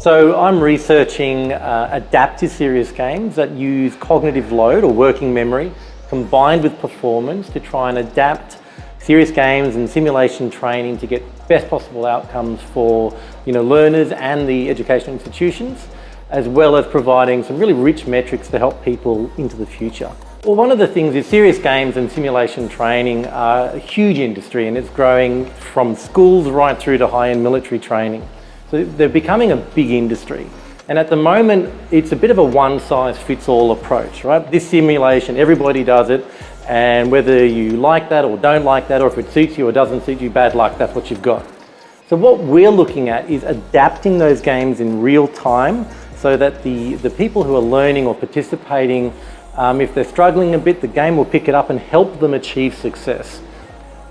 So I'm researching uh, adaptive serious games that use cognitive load or working memory combined with performance to try and adapt serious games and simulation training to get best possible outcomes for you know, learners and the educational institutions, as well as providing some really rich metrics to help people into the future. Well, one of the things is serious games and simulation training are a huge industry and it's growing from schools right through to high-end military training. So they're becoming a big industry. And at the moment, it's a bit of a one-size-fits-all approach, right? This simulation, everybody does it, and whether you like that or don't like that, or if it suits you or doesn't suit you, bad luck, that's what you've got. So what we're looking at is adapting those games in real time so that the, the people who are learning or participating, um, if they're struggling a bit, the game will pick it up and help them achieve success.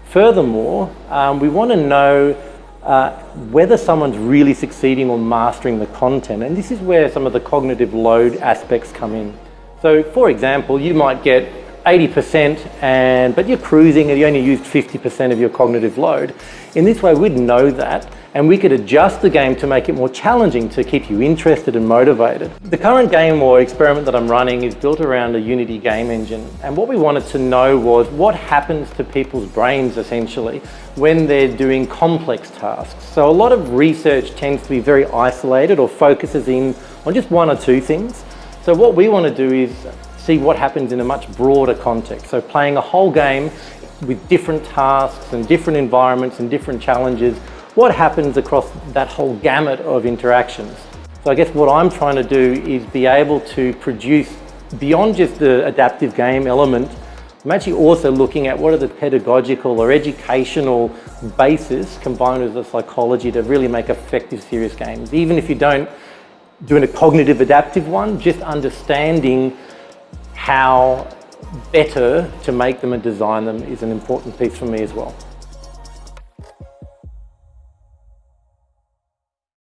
Furthermore, um, we want to know uh, whether someone's really succeeding or mastering the content. And this is where some of the cognitive load aspects come in. So for example, you might get 80% and but you're cruising and you only used 50% of your cognitive load. In this way, we'd know that and we could adjust the game to make it more challenging to keep you interested and motivated. The current game or experiment that I'm running is built around a Unity game engine. And what we wanted to know was what happens to people's brains essentially when they're doing complex tasks. So a lot of research tends to be very isolated or focuses in on just one or two things. So what we want to do is see what happens in a much broader context. So playing a whole game with different tasks and different environments and different challenges, what happens across that whole gamut of interactions. So I guess what I'm trying to do is be able to produce beyond just the adaptive game element, I'm actually also looking at what are the pedagogical or educational bases combined with the psychology to really make effective serious games. Even if you don't do a cognitive adaptive one, just understanding how better to make them and design them is an important piece for me as well.